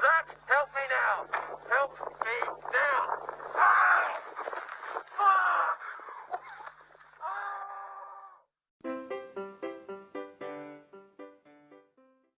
Zach, help me now! Help me now! Ah!